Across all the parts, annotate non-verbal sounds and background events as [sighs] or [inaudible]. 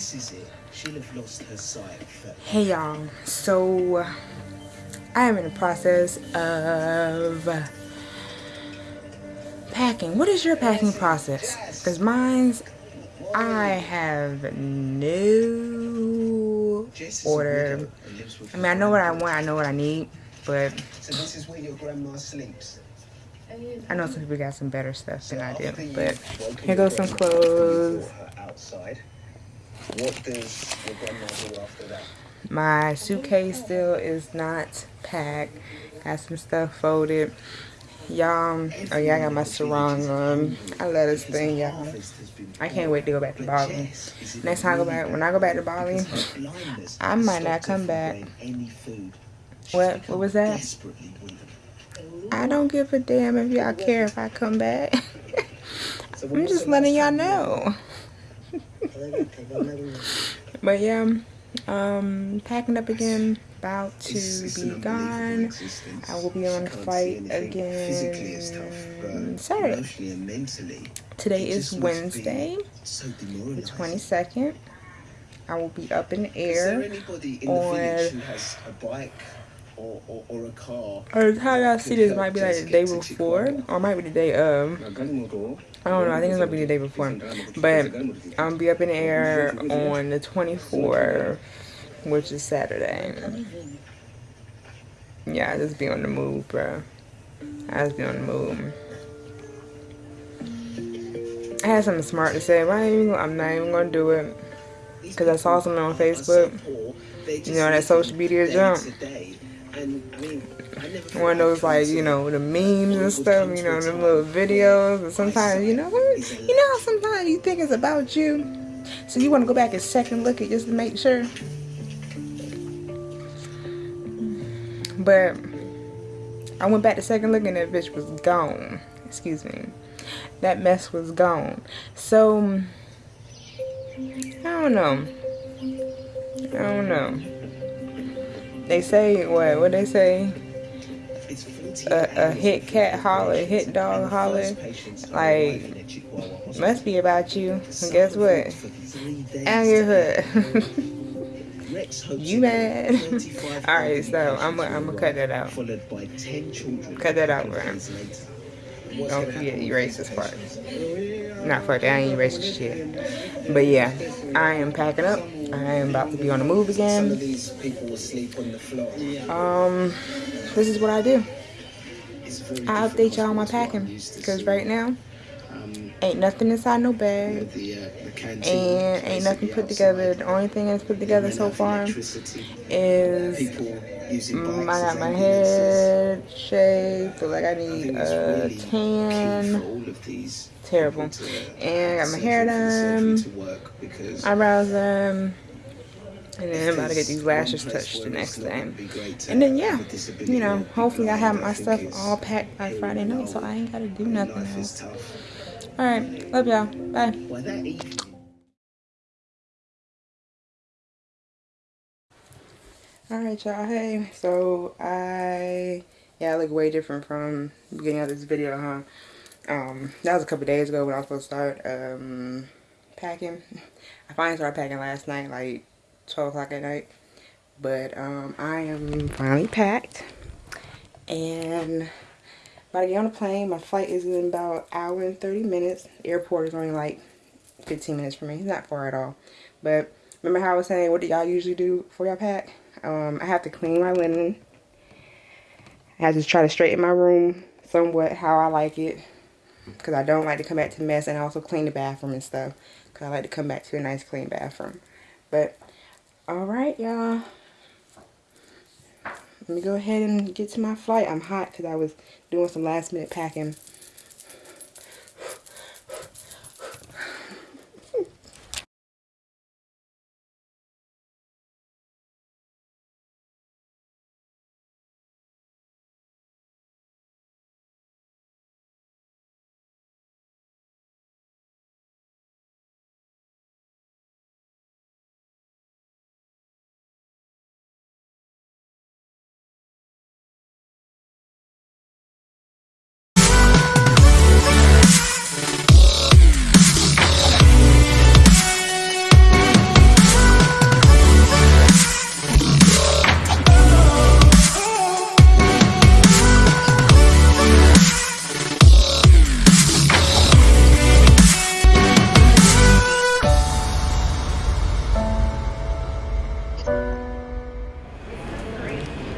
This is it. She'll have lost her sight. Hey y'all. So I am in the process of packing. What is your packing process? Because mine's I have no order. I mean, I know what I want. I know what I need, but So this is where your grandma sleeps. I know some people got some better stuff than I do. But here goes some clothes. Outside. What does do after that? My suitcase still is not packed. Got some stuff folded. Y'all, oh yeah, I got my sarong on. I love this thing, y'all. I can't wait to go back to Bali. Next time I go back, when I go back to Bali, I might not come back. What? What was that? I don't give a damn if y'all care if I come back. [laughs] I'm just letting y'all know. But yeah, um, packing up again, about to be gone. I will be on flight again Saturday. Today is Wednesday, the 22nd. I will be up in the air on or, or, or a car. Or how y'all see this might be like the day before, or might be the day of. I don't know. I think it's gonna be the day before, but I'm gonna be up in the air on the 24th, which is Saturday. Yeah, I just be on the move, bro. I just be on the move. I had something smart to say, but even, I'm not even gonna do it because I saw something on Facebook. You know that social media jump. One of those like, you know, the memes and stuff, you know, the little videos. And sometimes, you know, you know how sometimes you think it's about you. So you want to go back and second look at just to make sure. But I went back to second look and that bitch was gone. Excuse me. That mess was gone. So, I don't know. I don't know. They say what? What they say? A, a hit cat holler, hit dog holler. Like must be about you. And guess what? Out your hood. you mad? [laughs] All right, so I'm gonna I'm gonna cut that out. Cut that out, bro. Don't forget erase this part. Not fuck that, I ain't erasing shit. But yeah, I am packing up. I am about to be on the move again. Um, this is what I do. I update y'all on my packing because right now ain't nothing inside no bag and ain't nothing put together. The only thing that's put together so far is mm, I got my head shaved, feel like I need a tan terrible. And I got my hair done, eyebrows done, and then I'm about to get these lashes touched the next day. And then, yeah, you know, hopefully I have my stuff all packed by Friday night, so I ain't got to do nothing else. Alright, love y'all. Bye. Alright, y'all. Hey, so I, yeah, I look way different from the beginning of this video, huh? um that was a couple days ago when I was supposed to start um packing [laughs] I finally started packing last night like 12 o'clock at night. But um I am finally packed. And about to get on the plane. My flight is in about an hour and 30 minutes. Airport is only like 15 minutes for me. It's not far at all. But remember how I was saying what do y'all usually do before y'all pack? Um I have to clean my linen. I have to try to straighten my room somewhat how I like it. Because I don't like to come back to mess and I also clean the bathroom and stuff. Because I like to come back to a nice clean bathroom. But, alright y'all. Let me go ahead and get to my flight. I'm hot because I was doing some last minute packing.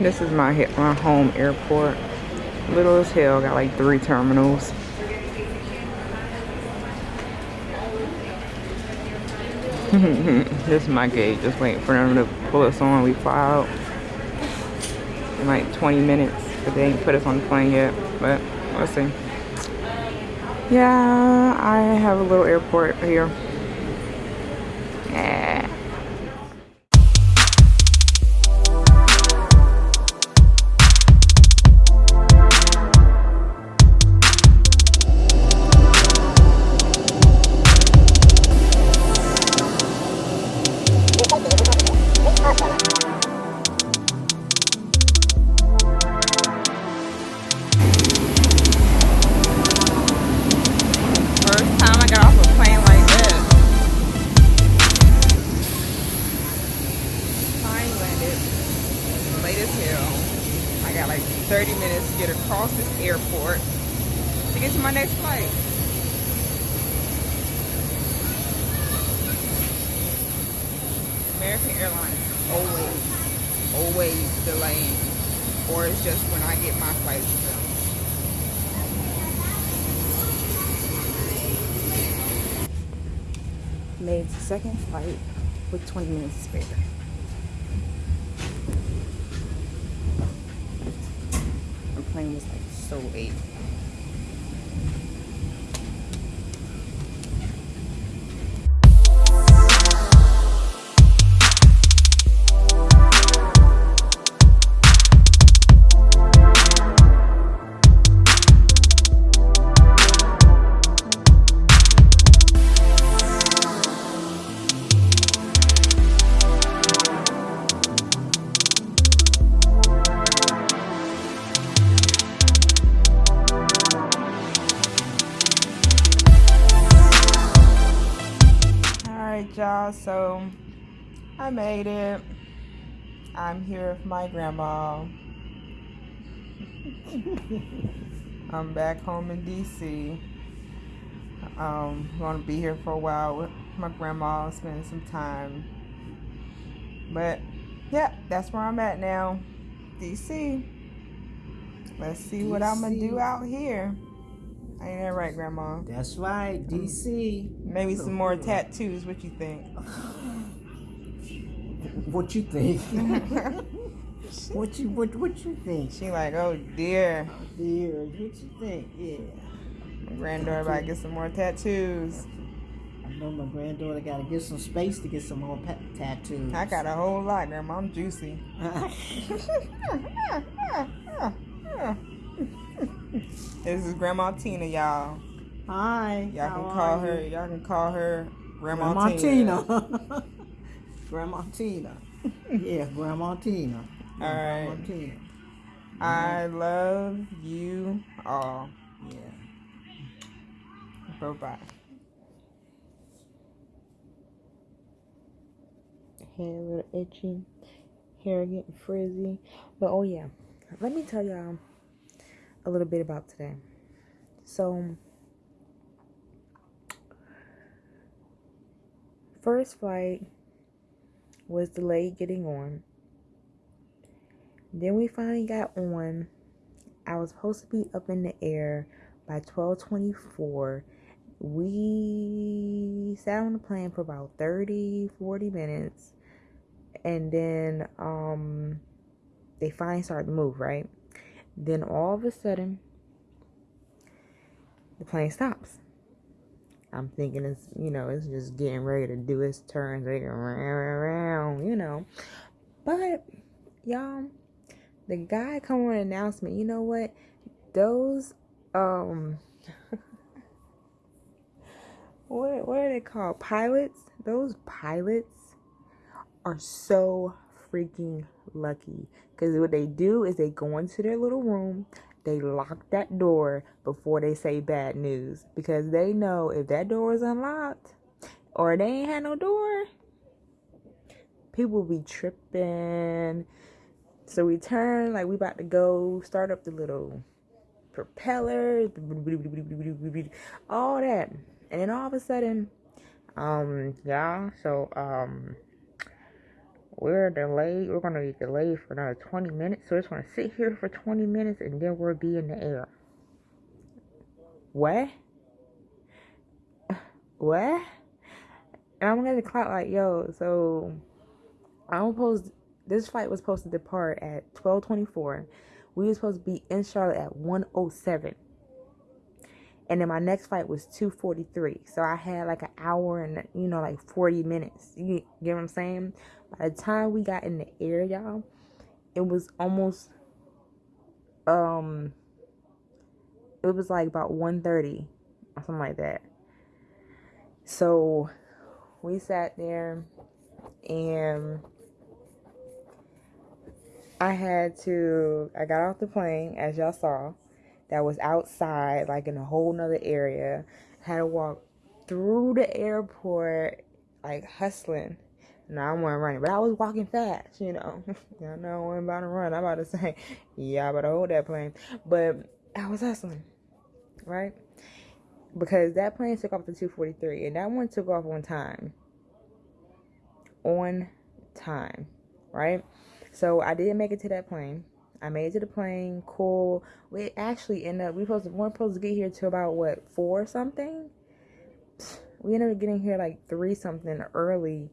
This is my my home airport. Little as hell. Got like three terminals. [laughs] this is my gate. Just waiting for them to pull us on. We fly out in like 20 minutes. But they ain't put us on the plane yet. But we'll see. Yeah, I have a little airport here. American Airlines always, always delaying. Or it's just when I get my flight Made second flight with 20 minutes spare. Plane was like so late. Y'all. So i made it. I'm here with my grandma. [laughs] I'm back home in dc um gonna be here for a while with my grandma spending some time. But yeah that's where i'm at now. Dc let's see DC. what i'm gonna do out here Ain't that right, Grandma? That's right, DC. Maybe some more tattoos. What you think? [laughs] what you think? [laughs] what you what what you think? She like, oh dear. Oh dear, what you think? Yeah. My granddaughter about to get some more tattoos. I know my granddaughter got to get some space to get some more tattoos. I got a whole lot, Grandma. I'm juicy. [laughs] this is Grandma Tina, y'all. Hi. Y'all can call her. You? Y'all can call her Grandma, Grandma Tina. Tina. [laughs] [laughs] Grandma Tina. yeah, Grandma Tina. All right. Grandma Tina. I mm-hmm. love you all. Yeah. Bye bye. Hair a little itchy, hair getting frizzy. But oh yeah, let me tell y'all a little bit about today. So, first flight was delayed getting on. Then we finally got on. I was supposed to be up in the air by 1224. We sat on the plane for about 30, 40 minutes. And then um they finally started to move, right? Then all of a sudden, the plane stops. I'm thinking it's, you know, it's just getting ready to do its turns, around, you know. But, y'all, the guy come on announcement, you know what? Those, um, [laughs] what, what are they called? Pilots? Those pilots are so freaking lucky. Because what they do is they go into their little room, they lock that door before they say bad news. Because they know if that door is unlocked or they ain't had no door, people be tripping. So we turn like we about to go start up the little propellers, all that. And then all of a sudden, um, yeah, so um we're delayed. We're gonna be delayed for another 20 minutes. So we're just gonna sit here for 20 minutes and then we'll be in the air. What? [sighs] What? And I'm gonna clock like, yo, so I'm supposed this flight was supposed to depart at 1224. We were supposed to be in Charlotte at 107. And then my next flight was 243. So I had like an hour and you know like 40 minutes. You get what I'm saying? By the time we got in the air, y'all, it was almost um it was like about 1.30 or something like that. So we sat there and I had to I got off the plane as y'all saw that was outside like in a whole nother area. had to walk through the airport like hustling. No, I wasn't running, but I was walking fast, you know. [laughs] Y'all know I wasn't about to run. I'm about to say, yeah, I better hold that plane. But I was hustling, right? Because that plane took off to 243 and that one took off on time on time, right? So I didn't make it to that plane. I made it to the plane. Cool. We actually ended up we supposed to weren't supposed to get here till about what four something. We ended up getting here like three something early.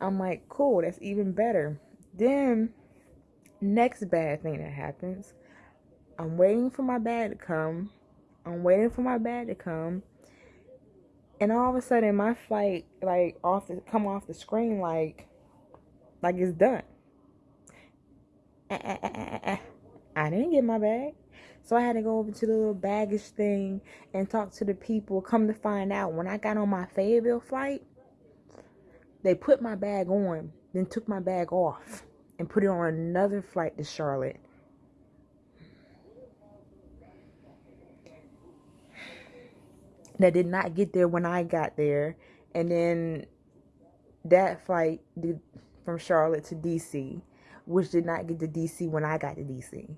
I'm like, cool. That's even better. Then next bad thing that happens. I'm waiting for my bag to come. I'm waiting for my bag to come and all of a sudden my flight like off the come off the screen like like it's done ah, ah, ah, i didn't get my bag so i had to go over to the little baggage thing and talk to the people come to find out when i got on my fayetteville flight they put my bag on then took my bag off and put it on another flight to charlotte that did not get there when I got there. And then that flight did, from Charlotte to DC, which did not get to DC when I got to DC.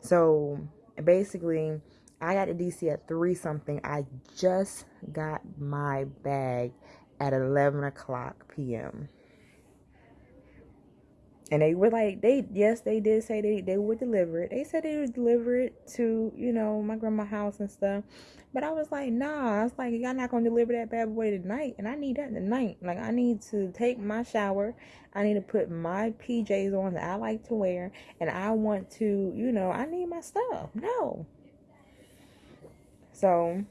So basically, I got to DC at 3 something. I just got my bag at 11 o'clock p.m. And they were like, they yes, they did say they, they would deliver it. They said they would deliver it to, you know, my grandma's house and stuff. But I was like, nah. I was like, y'all not gonna deliver that bad boy tonight, and I need that tonight. Like, I need to take my shower. I need to put my PJs on that I like to wear, and I want to, you know, I need my stuff. No. So,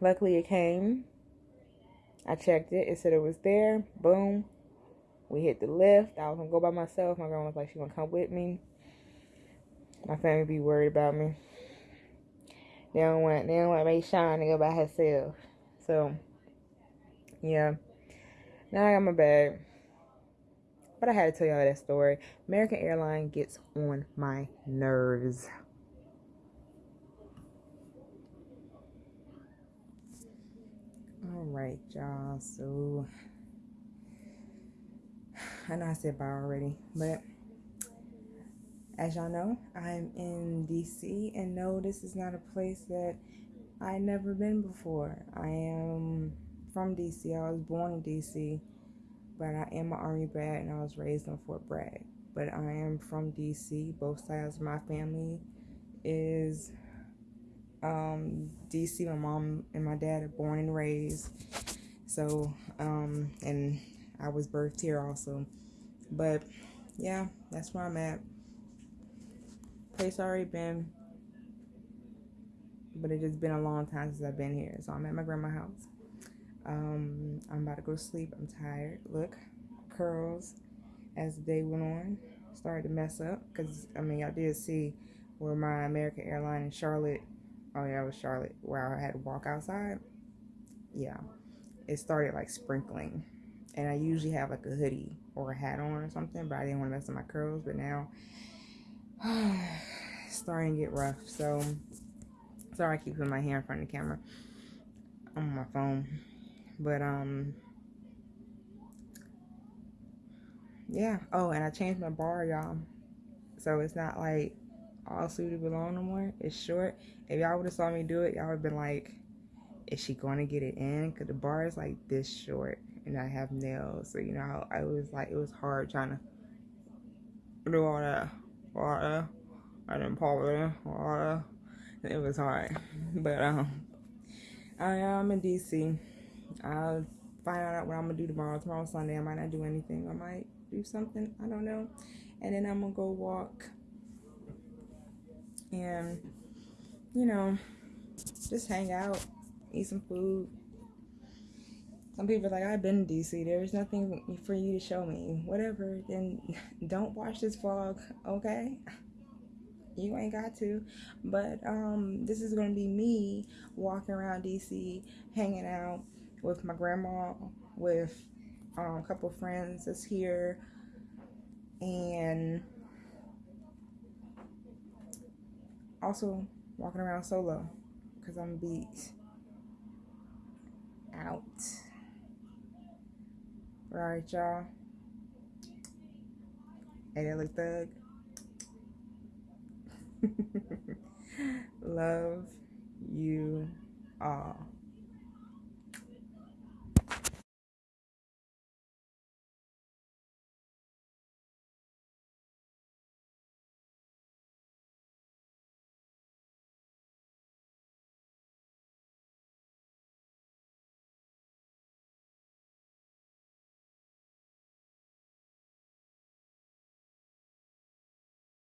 luckily it came. I checked it. It said it was there. Boom. We hit the lift. I was gonna go by myself. My grandma was like, she gonna come with me. My family be worried about me. They don't want they don't want me shine to go by herself. So yeah. Now I got my bag. But I had to tell y'all that story. American Airline gets on my nerves. Alright, y'all. So I know I said bye already, but as y'all know, I'm in DC, and no, this is not a place that I never been before. I am from DC. I was born in DC, but I am an Army brat, and I was raised in Fort Bragg. But I am from DC. Both sides of my family is um, DC. My mom and my dad are born and raised. So, um, and I was birthed here also. But yeah, that's where I'm at. Place already been, but it just been a long time since I've been here. So I'm at my grandma's house. Um, I'm about to go to sleep. I'm tired. Look, curls as the day went on started to mess up because I mean I did see where my American airline in Charlotte. Oh yeah, it was Charlotte where I had to walk outside. Yeah, it started like sprinkling and I usually have like a hoodie or a hat on or something, but I didn't want to mess up my curls. But now [sighs] starting to get rough. So sorry I keep putting my hair in front of the camera. On my phone. But um yeah. Oh, and I changed my bar, y'all. So it's not like all suited below no more. It's short. If y'all would have saw me do it, y'all would have been like, is she going to get it in? Because the bar is like this short and I have nails. So you know, I was like, it was hard trying to do all that, all that, I didn't polish all that. It was hard, [laughs] but um, I am in DC. I'll find out what I'm gonna do tomorrow. Tomorrow Sunday. I might not do anything. I might do something. I don't know. And then I'm gonna go walk and you know just hang out, eat some food. Some people are like, I've been to DC. There's nothing for you to show me. Whatever. Then [laughs] don't watch this vlog, okay? You ain't got to. But um, this is gonna be me walking around DC, hanging out with my grandma, with um, a couple friends that's here, and also walking around solo because I'm beat out. Alright, y'all. Hey, that look thug. [laughs] Love you all.